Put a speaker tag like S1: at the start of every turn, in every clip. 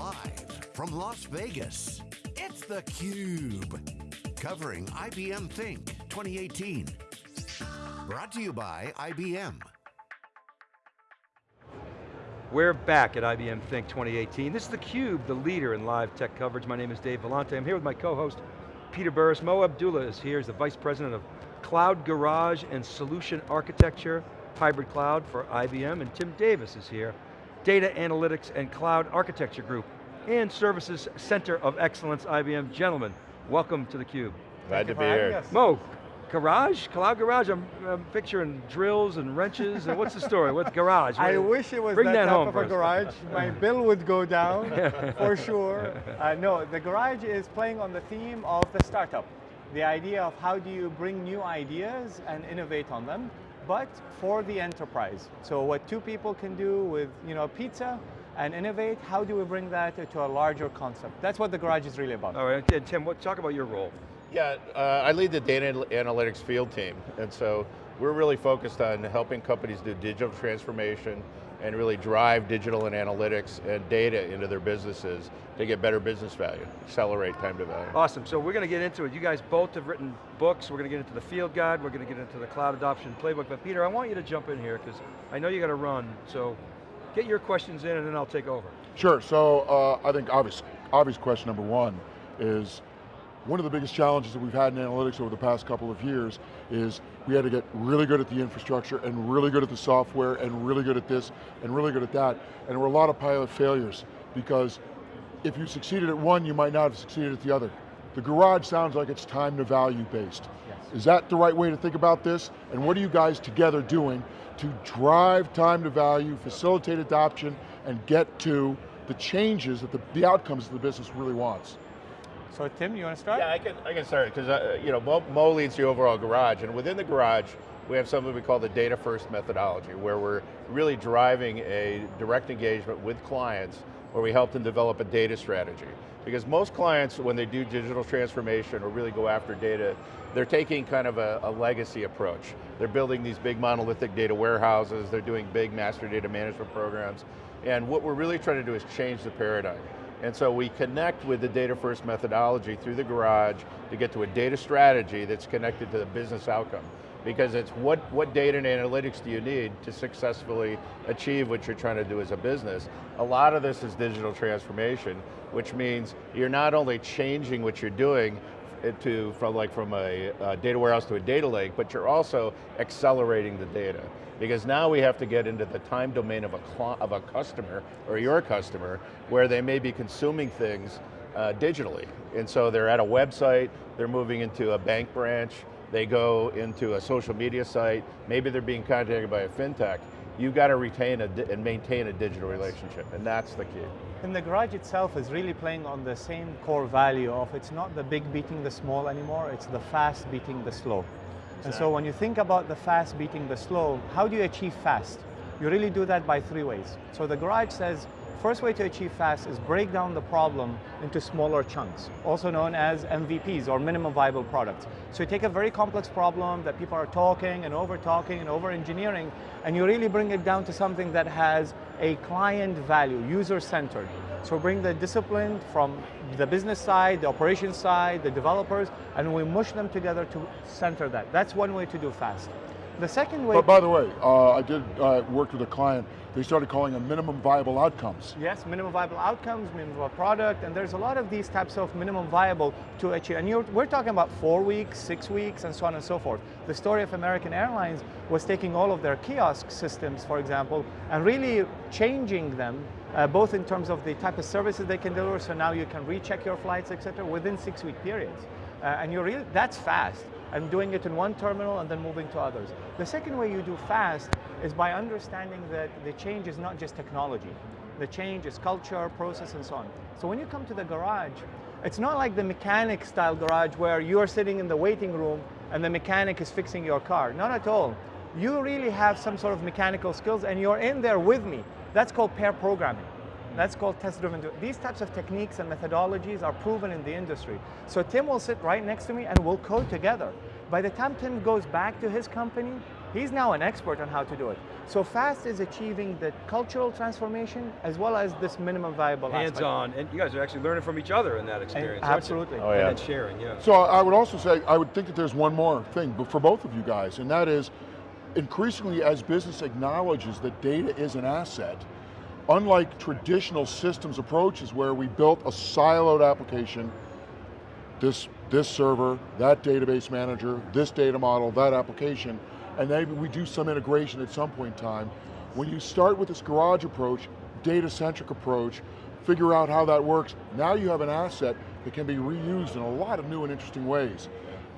S1: Live from Las Vegas, it's theCUBE. Covering IBM Think 2018. Brought to you by IBM.
S2: We're back at IBM Think 2018. This is theCUBE, the leader in live tech coverage. My name is Dave Vellante. I'm here with my co-host, Peter Burris. Mo Abdula is here, he's the Vice President of Cloud Garage and Solution Architecture, Hybrid Cloud for IBM, and Tim Davis is here, Data Analytics and Cloud Architecture Group, and Services Center of Excellence, IBM. Gentlemen, welcome to theCUBE.
S3: Glad to be here.
S2: Mo, garage, cloud garage, I'm, I'm, picturing drills and wrenches, and what's the story, what's garage?
S4: I wish it was
S2: Bring
S4: that,
S2: that
S4: type
S2: home
S4: of a garage. My bill would go down, for sure. Uh, no, the garage is playing on the theme of the startup. The idea of how do you bring new ideas and innovate on them, but for the enterprise. So what two people can do with you know, pizza, and innovate, how do we bring that to a larger concept? That's what the garage is really about.
S2: All right, and Tim, what, talk about your role.
S3: Yeah, uh, I lead the data analytics field team, and so we're really focused on helping companies do digital transformation and really drive digital and analytics and data into their businesses to get better business value, accelerate time to value.
S2: Awesome, so we're going to get into it. You guys both have written books, we're going to get into the field guide, we're going to get into the cloud adoption playbook, but Peter, I want you to jump in here, because I know you got to run, so get your questions in and then I'll take over.
S5: Sure, so uh, I think obvious, obvious question number one is, one of the biggest challenges that we've had in analytics over the past couple of years is we had to get really good at the infrastructure and really good at the software and really good at this and really good at that. And there were a lot of pilot failures because if you succeeded at one, you might not have succeeded at the other. The garage sounds like it's time to value based. Yes. Is that the right way to think about this? And what are you guys together doing to drive time to value, facilitate adoption, and get to the changes that the, the outcomes that the business really wants?
S4: So Tim, you want to start?
S3: Yeah, I can, I can start, because uh, you know, Mo, Mo leads the overall garage, and within the garage, we have something we call the data first methodology, where we're really driving a direct engagement with clients, where we help them develop a data strategy. Because most clients, when they do digital transformation or really go after data, they're taking kind of a, a legacy approach. They're building these big monolithic data warehouses, they're doing big master data management programs, and what we're really trying to do is change the paradigm. And so we connect with the data first methodology through the garage to get to a data strategy that's connected to the business outcome. Because it's what, what data and analytics do you need to successfully achieve what you're trying to do as a business. A lot of this is digital transformation, which means you're not only changing what you're doing, to from like from a, data warehouse to a data lake, but you're also accelerating the data. Because now we have to get into the time domain of a, of a customer, or your customer, where they may be consuming things uh, digitally. And so they're at a website, they're moving into a bank branch, they go into a social media site, maybe they're being contacted by a fintech. You've got to retain a, and maintain a digital relationship, and that's the key.
S4: And the garage itself is really playing on the same core value of it's not the big beating the small anymore, it's the fast beating the slow. Exactly. And so when you think about the fast beating the slow, how do you achieve fast? You really do that by three ways. So the garage says, First way to achieve fast is break down the problem into smaller chunks, also known as MVPs or minimum viable products. So you take a very complex problem that people are talking and over talking and over engineering, and you really bring it down to something that has a client value, user-centered. So bring the discipline from the business side, the operations side, the developers, and we mush them together to center that. That's one way to do fast. The second way-
S5: But by the way, uh, I did uh, work with a client, they started calling them minimum viable outcomes.
S4: Yes, minimum viable outcomes, minimum viable product, and there's a lot of these types of minimum viable to achieve. And we're talking about four weeks, six weeks, and so on and so forth. The story of American Airlines was taking all of their kiosk systems, for example, and really changing them uh, both in terms of the type of services they can deliver, so now you can recheck your flights, et cetera, within six week periods. Uh, and you're really, that's fast and doing it in one terminal and then moving to others. The second way you do fast is by understanding that the change is not just technology. The change is culture, process, and so on. So when you come to the garage, it's not like the mechanic style garage where you're sitting in the waiting room and the mechanic is fixing your car. Not at all. You really have some sort of mechanical skills and you're in there with me. That's called pair programming. That's called test-driven. These types of techniques and methodologies are proven in the industry. So Tim will sit right next to me and we'll code together. By the time Tim goes back to his company, He's now an expert on how to do it. So FAST is achieving the cultural transformation as well as this minimum viable aspect.
S2: Hands-on, and you guys are actually learning from each other in that experience, aren't
S4: absolutely.
S3: Oh, yeah.
S2: And then sharing, yeah.
S5: So I would also say, I would think that there's one more thing but for both of you guys, and that is, increasingly as business acknowledges that data is an asset, unlike traditional systems approaches where we built a siloed application, this, this server, that database manager, this data model, that application, and maybe we do some integration at some point in time. When you start with this garage approach, data-centric approach, figure out how that works, now you have an asset that can be reused in a lot of new and interesting ways.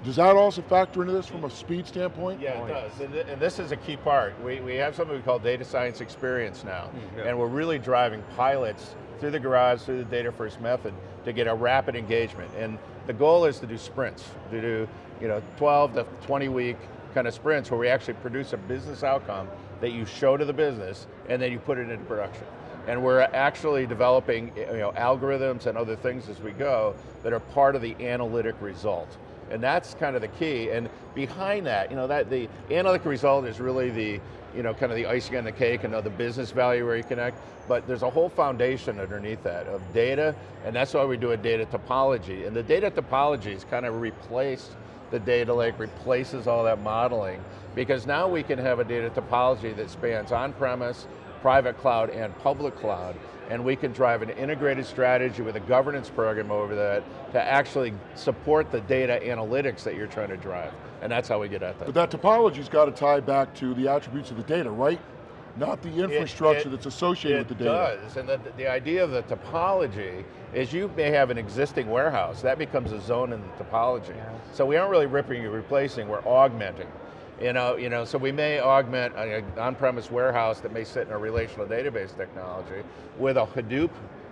S5: Does that also factor into this from a speed standpoint?
S3: Yeah, it does, and, th- and this is a key part. We, we have something we call data science experience now, mm,
S2: yeah.
S3: and we're really driving pilots through the garage, through the data first method, to get a rapid engagement. And the goal is to do sprints, to do you know 12 to 20 week kind of sprints where we actually produce a business outcome that you show to the business, and then you put it into production. And we're actually developing you know, algorithms and other things as we go that are part of the analytic result. And that's kind of the key. And behind that, you know, that the analytic result is really the, you know, kind of the icing on the cake and the business value where you connect. But there's a whole foundation underneath that of data, and that's why we do a data topology. And the data topology is kind of replaced the data lake, replaces all that modeling, because now we can have a data topology that spans on-premise, private cloud, and public cloud, and we can drive an integrated strategy with a governance program over that to actually support the data analytics that you're trying to drive. And that's how we get at that.
S5: But that topology's got to tie back to the attributes of the data, right? Not the infrastructure
S3: it-
S5: that's associated with the data.
S3: It does, and the, the idea of the topology is you may have an existing warehouse, that becomes a zone in the topology. So we aren't really ripping and replacing, we're augmenting. You know, you know, so we may augment an on-premise warehouse that may sit in a relational database technology with a Hadoop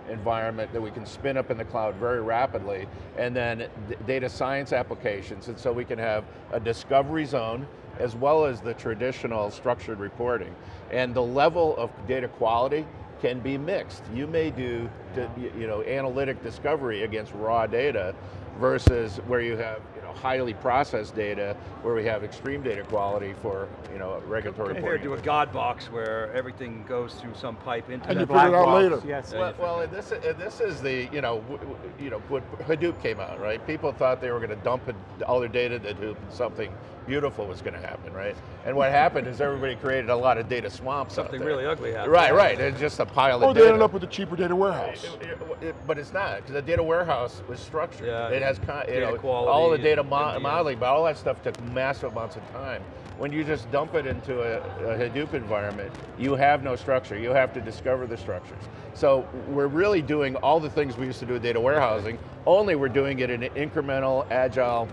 S3: environment that we can spin up in the cloud very rapidly, and then data science applications, and so we can have a discovery zone as well as the traditional structured reporting. And the level of data quality can be mixed. You may do, you know, analytic discovery against raw data versus where you have, you know, highly processed data where we have extreme data quality for, you know, regulatory
S2: Compared to a God box where everything goes through some pipe into
S5: And
S2: that
S5: you figure it
S2: black
S5: out
S2: box.
S5: later.
S4: Yes.
S3: Well, well and this, and this is the, you know, w- w- you know, when Hadoop came out, right? People thought they were going to dump all their data to Hadoop and something beautiful was going to happen, right? And what happened is everybody created a lot of data swamps
S2: Something really ugly happened.
S3: Right, right, it's just a pile
S5: Or
S3: of
S5: they
S3: data.
S5: ended up with a cheaper data warehouse.
S3: It- it- it- but it's not, because the data warehouse was structured.
S2: Yeah.
S3: it has you know,
S2: quality
S3: all the
S2: and
S3: data mo- modeling, but all that stuff took massive amounts of time. When you just dump it into a, a Hadoop environment, you have no structure. You have to discover the structures. So we're really doing all the things we used to do with data warehousing, only we're doing it in an incremental, agile,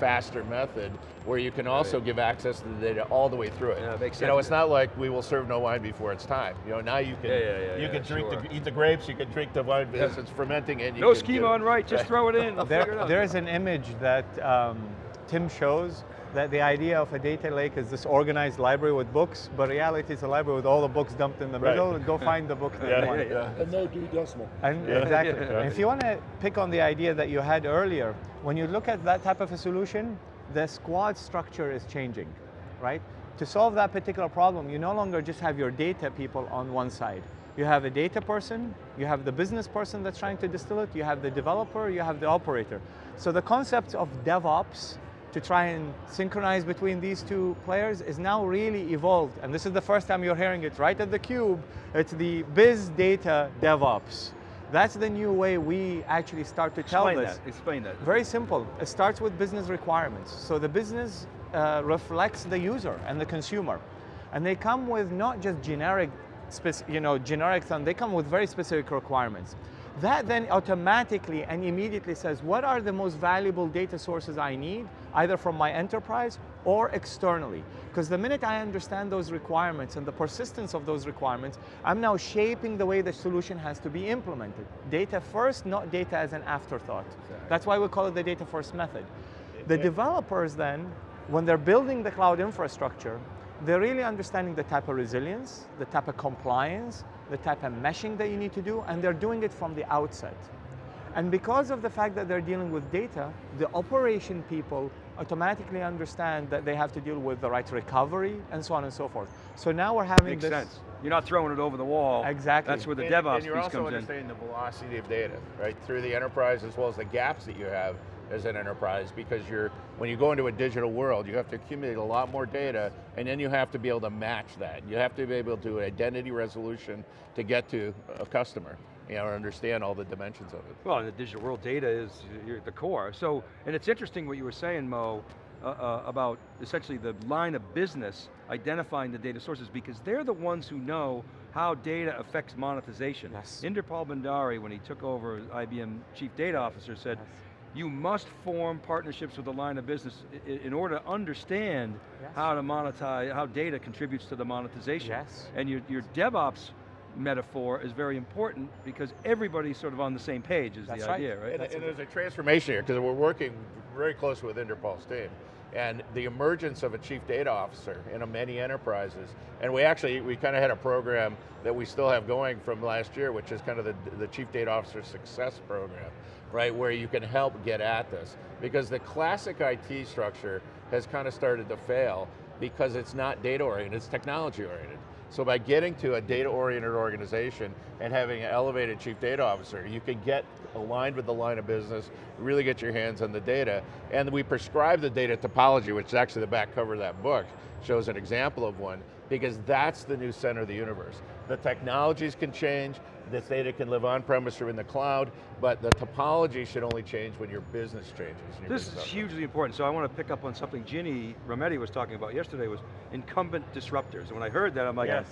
S3: faster method where you can also give access to the data all the way through it.
S2: Yeah, it makes
S3: You know, it's not like we will serve no wine before it's time. You know, now you can
S2: Yeah, yeah, yeah,
S3: you
S2: yeah,
S3: can drink
S2: sure.
S3: the, eat the grapes, you can drink the wine because it's fermenting and you
S2: No
S3: can
S2: schema on write, just throw it in, I'll figure it out.
S4: there is an image that um, Tim shows that the idea of a data lake is this organized library with books, but reality is a library with all the books dumped in the
S3: Right.
S4: middle. Go find the book that
S3: Yeah,
S4: you want.
S3: yeah, yeah.
S5: And no Dewey Decimal.
S4: And
S3: Yeah.
S4: exactly.
S2: Yeah.
S4: And if you want to pick on the idea that you had earlier, when you look at that type of a solution, the squad structure is changing, right? To solve that particular problem, you no longer just have your data people on one side. You have a data person, you have the business person that's trying to distill it, you have the developer, you have the operator. So the concept of DevOps to try and synchronize between these two players is now really evolved. And this is the first time you're hearing it right at the cube. It's the biz data DevOps. That's the new way we actually start to tell
S2: Explain
S4: this.
S2: that, explain that.
S4: Very simple. It starts with business requirements. So the business uh, reflects the user and the consumer. And they come with not just generic, you know, generic they come with very specific requirements. That then automatically and immediately says, what are the most valuable data sources I need, either from my enterprise or externally? Because the minute I understand those requirements and the persistence of those requirements, I'm now shaping the way the solution has to be implemented. Data first, not data as an afterthought. That's why we call it the data first method. The developers then, when they're building the cloud infrastructure, they're really understanding the type of resilience, the type of compliance, the type of meshing that you need to do, and they're doing it from the outset. And because of the fact that they're dealing with data, the operation people automatically understand that they have to deal with the right recovery and so on and so forth. So now we're having
S2: Makes
S4: this.
S2: sense. You're not throwing it over the wall.
S4: Exactly.
S2: That's where the
S3: and,
S2: DevOps
S3: and you're also
S2: comes in.
S3: understanding the velocity of data, right? Through the enterprise as well as the gaps that you have as an enterprise because you're, when you go into a digital world, you have to accumulate a lot more data and then you have to be able to match that. You have to be able to do identity resolution to get to a customer, you know, or understand all the dimensions of it.
S2: Well, in the digital world, data is you're the core. So, and it's interesting what you were saying, Mo, uh, uh, about essentially the line of business identifying the data sources because they're the ones who know how data affects monetization.
S4: Yes.
S2: Inderpal Bhandari, when he took over as IBM Chief Data Officer, said,
S4: Yes.
S2: You must form partnerships with the line of business in order to understand
S4: Yes.
S2: how to monetize, how data contributes to the monetization.
S4: Yes.
S2: And your, your DevOps metaphor is very important because everybody's sort of on the same page is
S4: That's
S2: the
S4: right.
S2: idea, right?
S3: And, and there's a transformation here, because we're working very closely with Inderpal's team. And the emergence of a chief data officer in a many enterprises, and we actually, we kind of had a program that we still have going from last year, which is kind of the, the chief data officer success program, right, where you can help get at this. Because the classic IT structure has kind of started to fail because it's not data oriented, it's technology oriented. So by getting to a data-oriented organization and having an elevated chief data officer, you can get aligned with the line of business, really get your hands on the data, and we prescribe the data topology, which is actually the back cover of that book, shows an example of one, because that's the new center of the universe. The technologies can change, this data can live on-premise or in the cloud, but the topology should only change when your business changes. your
S2: This
S3: business
S2: is hugely important, so I want to pick up on something Ginny Rometty was talking about yesterday was incumbent disruptors. And when I heard that, I'm like,
S4: Yes.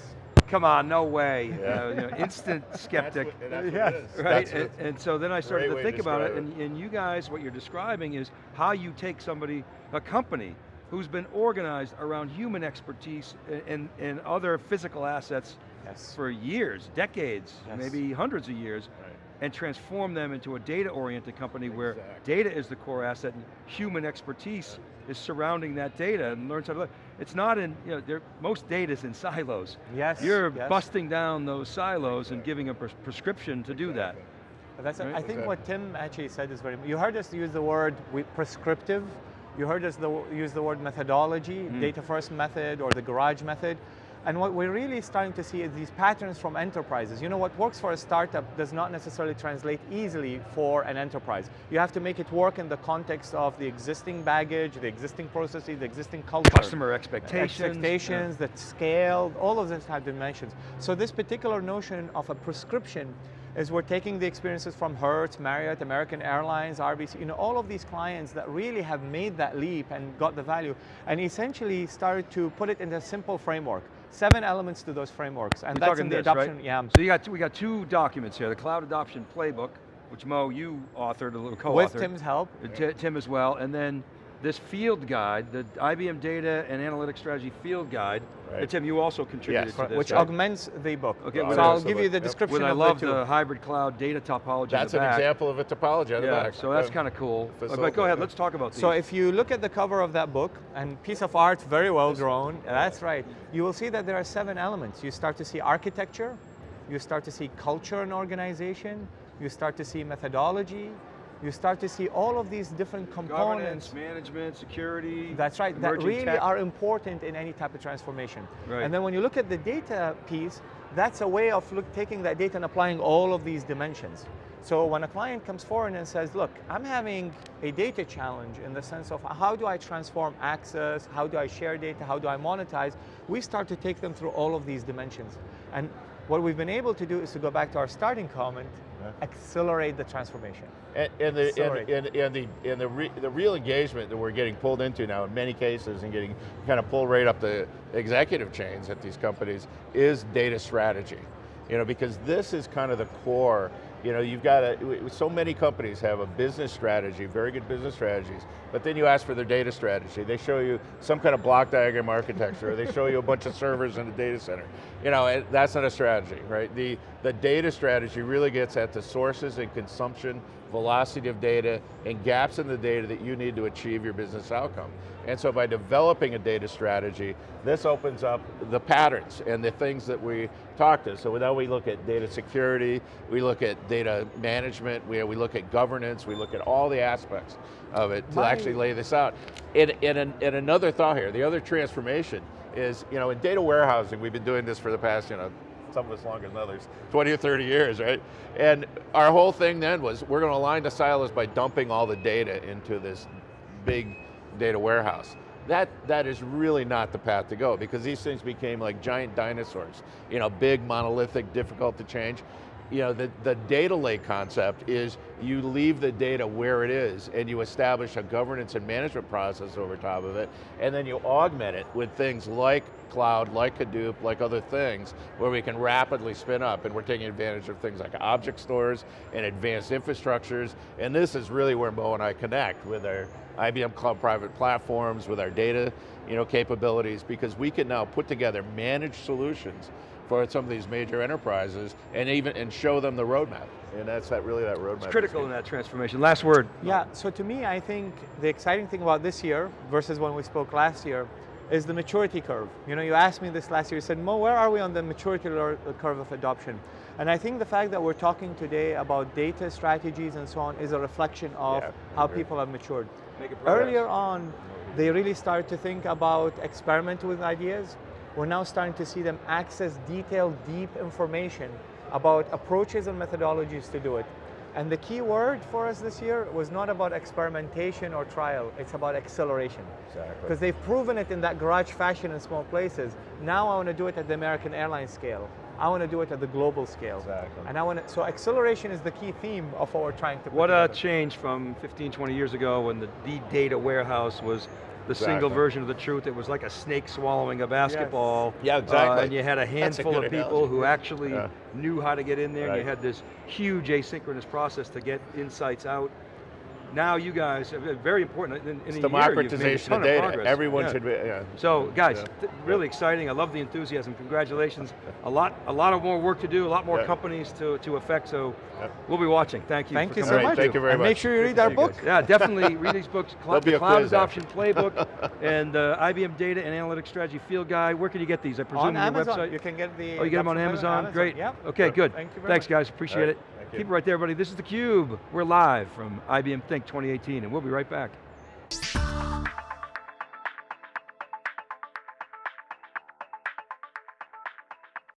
S2: come on, no way. You
S3: Yeah.
S2: know, you know, instant skeptic.
S3: what- and that's what
S4: Yes.
S2: Right, and, and so then I started to think
S3: to
S2: about it,
S3: describe
S2: and, and you guys, what you're describing is how you take somebody, a company, who's been organized around human expertise and, and, and other physical assets
S4: Yes.
S2: for years, decades,
S4: Yes.
S2: maybe hundreds of years,
S3: Right.
S2: and transform them into a data-oriented company where data is the core asset and human expertise is surrounding that data and learns how to look. It's not in, you know, most data is in silos.
S4: Yes.
S2: You're
S4: yes.
S2: busting down those silos and giving a pres- prescription to do that.
S4: That's,
S2: Right?
S4: I think what Tim actually said is very, you heard us use the word prescriptive, you heard us the, use the word methodology,
S2: Mm.
S4: data first method or the garage method. And what we're really starting to see is these patterns from enterprises. You know, what works for a startup does not necessarily translate easily for an enterprise. You have to make it work in the context of the existing baggage, the existing processes, the existing culture.
S2: Customer expectations.
S4: Expectations, the scale, all of those have dimensions. So this particular notion of a prescription is we're taking the experiences from Hertz, Marriott, American Airlines, RBC, you know, all of these clients that really have made that leap and got the value, and essentially started to put it in a simple framework. Seven elements to those frameworks, and
S2: We're
S4: that's in the
S2: this,
S4: adoption,
S2: right?
S4: yeah.
S2: So you got we got two documents here, the Cloud Adoption Playbook, which Mo, you authored, a little co-authored.
S4: With Tim's help,
S2: Uh, Ti- Tim as well, and then this field guide, the IBM Data and Analytics Strategy Field Guide.
S3: Right.
S2: Tim, you also contributed
S3: Yes.
S2: to this,
S4: which
S2: right?
S4: augments the book.
S2: Okay,
S4: so I'll give you the
S3: Yep.
S4: description
S2: When I
S4: of
S2: love
S4: the two.
S2: the hybrid cloud data topology
S3: That's an
S2: back.
S3: example of a topology on the
S2: Yeah,
S3: back.
S2: so that's
S3: Yeah.
S2: kind of cool. Uh, But go ahead, let's talk about these.
S4: So if you look at the cover of that book, and piece of art, very well grown, that's right, you will see that there are seven elements. You start to see architecture, you start to see culture and organization, you start to see methodology, you start to see all of these different components
S2: Governance, management, security.
S4: that's right, that really
S2: tech.
S4: are important in any type of transformation.
S2: Right.
S4: And then when you look at the data piece, that's a way of look, taking that data and applying all of these dimensions. So when a client comes forward and says, look, I'm having a data challenge in the sense of how do I transform access, how do I share data, how do I monetize, we start to take them through all of these dimensions. And what we've been able to do is to go back to our starting comment, accelerate the transformation.
S3: And, and the and, and, and the and the, re, the real engagement that we're getting pulled into now in many cases and getting kind of pulled right up the executive chains at these companies is data strategy. You know, because this is kind of the core. You know, you've got a, so many companies have a business strategy, very good business strategies, but then you ask for their data strategy. They show you some kind of block diagram architecture, or they show you a bunch of servers in a data center. You know, that's not a strategy, right? The, the data strategy really gets at the sources and consumption, velocity of data, and gaps in the data that you need to achieve your business outcome. And so by developing a data strategy, this opens up the patterns and the things that we talk to. So now we look at data security, we look at data management, we, we look at governance, we look at all the aspects of it to
S4: My-
S3: actually lay this out. And, and, and another thought here, the other transformation is, you know, in data warehousing, we've been doing this for the past, you know, some of us longer than others, 20 or 30 years, right? And our whole thing then was, we're going to align the silos by dumping all the data into this big data warehouse. That, that is really not the path to go because these things became like giant dinosaurs. You know, big, monolithic, difficult to change. You know, the, the data lake concept is you leave the data where it is and you establish a governance and management process over top of it. And then you augment it with things like cloud, like Hadoop, like other things where we can rapidly spin up. And we're taking advantage of things like object stores and advanced infrastructures. And this is really where Mo and I connect with our IBM Cloud Private Platforms, with our data you know, capabilities because we can now put together managed solutions for some of these major enterprises and even and show them the roadmap. And that's that really that roadmap.
S2: It's critical in that transformation. Last word.
S4: Yeah, so to me, I think the exciting thing about this year versus when we spoke last year is the maturity curve. You know, you asked me this last year, you said, Mo, where are we on the maturity uh, curve of adoption? And I think the fact that we're talking today about data strategies and so on is a reflection of
S3: Yeah,
S4: how
S3: agree.
S4: people have matured.
S2: Make it.
S4: Earlier on, they really started to think about experiment with ideas. We're now starting to see them access detailed, deep information about approaches and methodologies to do it. And the key word for us this year was not about experimentation or trial, it's about acceleration.
S3: Exactly.
S4: Because they've proven it in that garage fashion in small places. Now I want to do it at the American Airlines scale. I want to do it at the global scale.
S3: Exactly.
S4: And I want to, so acceleration is the key theme of what we're trying to
S2: What a
S4: together.
S2: change from 15, 20 years ago when the, the data warehouse was the single version of the truth. It was like a snake swallowing a basketball.
S3: Yeah, exactly.
S2: Uh, and you had a
S3: That's a
S2: handful of people
S3: analogy.
S2: who actually
S3: Yeah.
S2: knew how to get in there. and You had this huge asynchronous process to get insights out. Now you guys, uh, very important, in, in
S3: It's
S2: a year, you've made a
S3: democratization
S2: ton
S3: of data.
S2: progress.
S3: Everyone
S2: Yeah.
S3: should be, yeah.
S2: So guys,
S3: Yeah.
S2: th- really exciting. I love the enthusiasm. Congratulations. A lot, a lot of more work to do. A lot more
S3: Yeah.
S2: companies to to affect. So
S3: Yep.
S2: we'll be watching. Thank you.
S4: Thank
S2: for
S4: you so
S3: All right,
S4: much.
S3: thank you very
S4: and
S3: much.
S4: make sure you
S3: Good
S4: read our
S3: you
S4: book.
S3: guys.
S2: Yeah, definitely read these books. Cl-
S3: There'll
S2: the Cloud
S3: quiz.
S2: Adoption Playbook and uh, IBM Data and Analytics Strategy Field Guide. Where can you get these? I presume
S4: On
S2: on your
S4: Amazon,
S2: website.
S4: you can get the.
S2: Oh, you get them on
S4: adoption
S2: Amazon? Great.
S4: Yep.
S2: Okay, good.
S4: Thank you very
S2: Thanks,
S4: much.
S2: guys. Appreciate it. Keep it right there, everybody. This is theCUBE. We're live from IBM Think 2018, and we'll be right back.